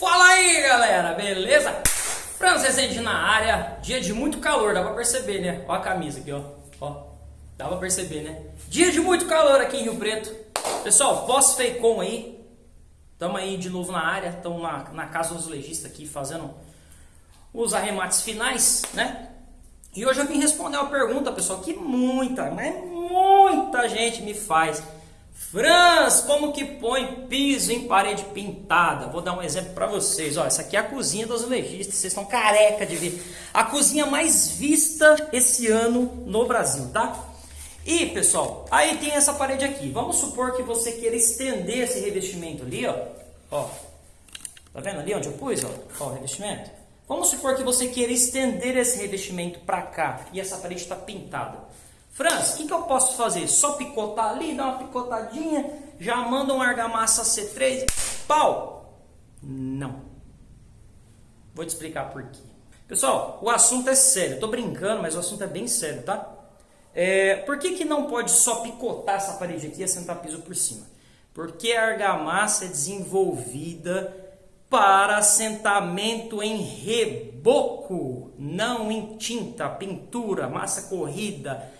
Fala aí galera, beleza? Franz Rezende na área, dia de muito calor, dá pra perceber né? Ó a camisa aqui ó, ó, dá pra perceber né? Dia de muito calor aqui em Rio Preto Pessoal, pós-Feicom aí, tamo aí de novo na área, tamo na, na casa dos legistas aqui fazendo os arremates finais, né? E hoje eu vim responder uma pergunta pessoal que muita, mas muita gente me faz Franz, como que põe piso em parede pintada? Vou dar um exemplo para vocês. Ó, essa aqui é a cozinha dos legistas. Vocês estão careca de ver. A cozinha mais vista esse ano no Brasil, tá? E, pessoal, aí tem essa parede aqui. Vamos supor que você queira estender esse revestimento ali, ó. Ó. Tá vendo ali onde eu pus, ó? Ó, o revestimento. Vamos supor que você queira estender esse revestimento para cá e essa parede está pintada. Franz, o que, que eu posso fazer? Só picotar ali, dar uma picotadinha, já manda um argamassa C3, pau! Não. Vou te explicar por quê. Pessoal, o assunto é sério. Estou brincando, mas o assunto é bem sério, tá? É, por que, que não pode só picotar essa parede aqui e assentar piso por cima? Porque a argamassa é desenvolvida para assentamento em reboco, não em tinta, pintura, massa corrida,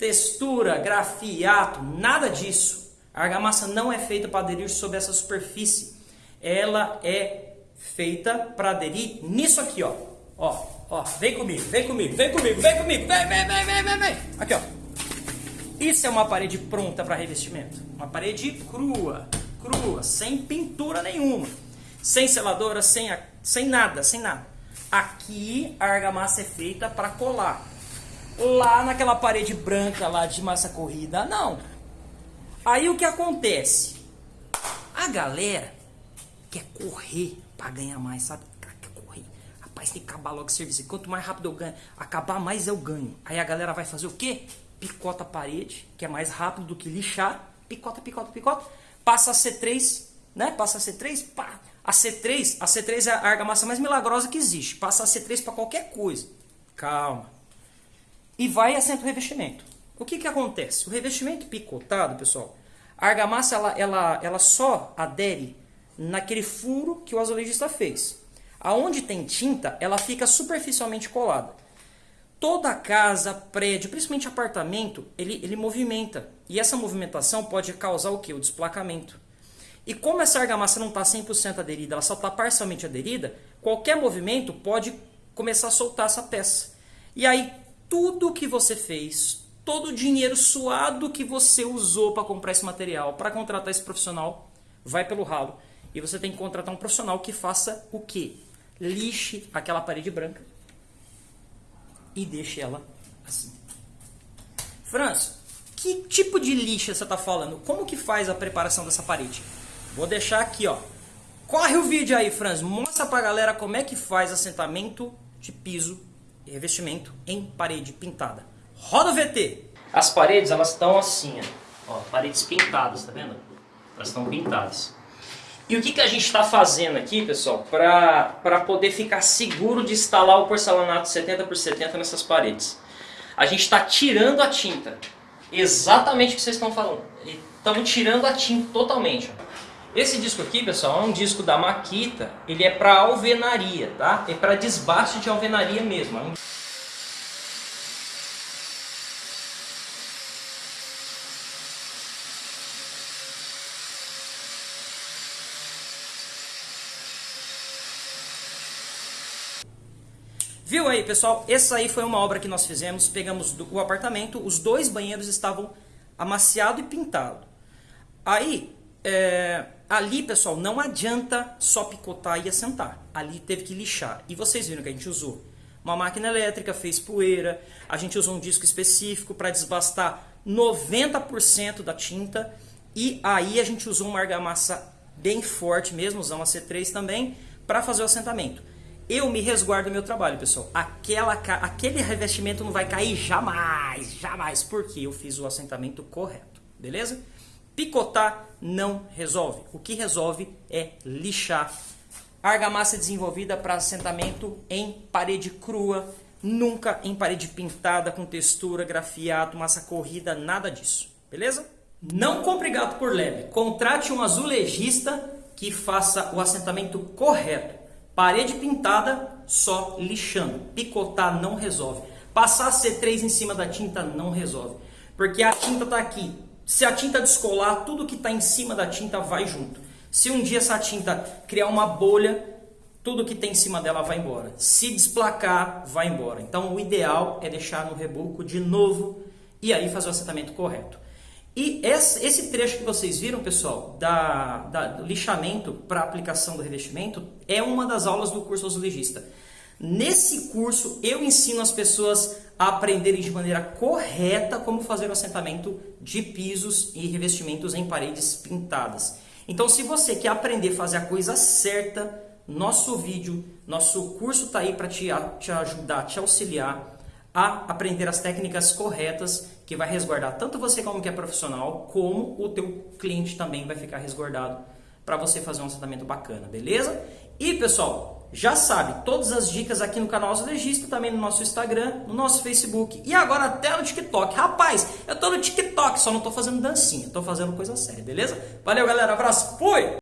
textura, grafiato, nada disso. A argamassa não é feita para aderir sobre essa superfície. Ela é feita para aderir nisso aqui, ó. Ó, ó, vem comigo, vem comigo, vem comigo, vem comigo, vem, vem, vem, vem, vem, vem. Aqui, ó. Isso é uma parede pronta para revestimento. Uma parede crua, crua, sem pintura nenhuma. Sem seladora, sem, sem nada, sem nada. Aqui a argamassa é feita para colar lá naquela parede branca lá de massa corrida, não. Aí o que acontece? A galera quer correr para ganhar mais, sabe? Quer correr. Rapaz, tem que acabar logo o serviço. Quanto mais rápido eu ganho, acabar mais eu ganho. Aí a galera vai fazer o quê? Picota a parede, que é mais rápido do que lixar. Picota, picota, picota. Passa a C3, né? Passa a C3, pá. A C3, a C3 é a argamassa mais milagrosa que existe. Passa a C3 para qualquer coisa. Calma e vai assenta o revestimento. O que, que acontece? O revestimento picotado, pessoal, a argamassa ela, ela, ela só adere naquele furo que o azulejista fez. Aonde tem tinta, ela fica superficialmente colada. Toda casa, prédio, principalmente apartamento, ele, ele movimenta. E essa movimentação pode causar o que? O desplacamento. E como essa argamassa não está 100% aderida, ela só está parcialmente aderida, qualquer movimento pode começar a soltar essa peça. E aí, tudo que você fez, todo o dinheiro suado que você usou para comprar esse material, para contratar esse profissional, vai pelo ralo. E você tem que contratar um profissional que faça o quê? Lixe aquela parede branca e deixe ela assim. Franz, que tipo de lixa você está falando? Como que faz a preparação dessa parede? Vou deixar aqui, ó. Corre o vídeo aí, Franz. Mostra pra galera como é que faz assentamento de piso revestimento em parede pintada. Roda o VT! As paredes, elas estão assim, ó, paredes pintadas, tá vendo? Elas estão pintadas. E o que, que a gente está fazendo aqui, pessoal, para poder ficar seguro de instalar o porcelanato 70 por 70 nessas paredes? A gente está tirando a tinta. Exatamente o que vocês estão falando. Estamos tirando a tinta totalmente. Ó. Esse disco aqui, pessoal, é um disco da Makita, ele é para alvenaria, tá? É para desbaste de alvenaria mesmo. É um... Viu aí, pessoal? Essa aí foi uma obra que nós fizemos. Pegamos o apartamento, os dois banheiros estavam amaciado e pintado. Aí, é, ali, pessoal, não adianta só picotar e assentar. Ali teve que lixar. E vocês viram que a gente usou uma máquina elétrica, fez poeira, a gente usou um disco específico para desbastar 90% da tinta e aí a gente usou uma argamassa bem forte mesmo, usamos a C3 também, para fazer o assentamento. Eu me resguardo do meu trabalho, pessoal. Aquela, aquele revestimento não vai cair jamais, jamais, porque eu fiz o assentamento correto, beleza? Picotar não resolve. O que resolve é lixar. argamassa desenvolvida para assentamento em parede crua, nunca em parede pintada com textura, grafiato, massa corrida, nada disso. Beleza? Não compre gato por leve. Contrate um azulejista que faça o assentamento correto. Parede pintada, só lixando. Picotar não resolve. Passar C3 em cima da tinta não resolve. Porque a tinta está aqui. Se a tinta descolar, tudo que está em cima da tinta vai junto. Se um dia essa tinta criar uma bolha, tudo que tem em cima dela vai embora. Se desplacar, vai embora. Então o ideal é deixar no reboco de novo e aí fazer o assentamento correto. E esse trecho que vocês viram, pessoal, da, da do lixamento para aplicação do revestimento, é uma das aulas do curso azulejista. Nesse curso, eu ensino as pessoas a aprenderem de maneira correta como fazer o assentamento de pisos e revestimentos em paredes pintadas. Então, se você quer aprender a fazer a coisa certa, nosso vídeo, nosso curso está aí para te, te ajudar, te auxiliar a aprender as técnicas corretas que vai resguardar tanto você como que é profissional, como o teu cliente também vai ficar resguardado para você fazer um assentamento bacana, beleza? E pessoal, já sabe, todas as dicas aqui no canal Azulejista, também no nosso Instagram, no nosso Facebook e agora até no TikTok. Rapaz, eu tô no TikTok, só não tô fazendo dancinha, tô fazendo coisa séria, beleza? Valeu galera, abraço, fui!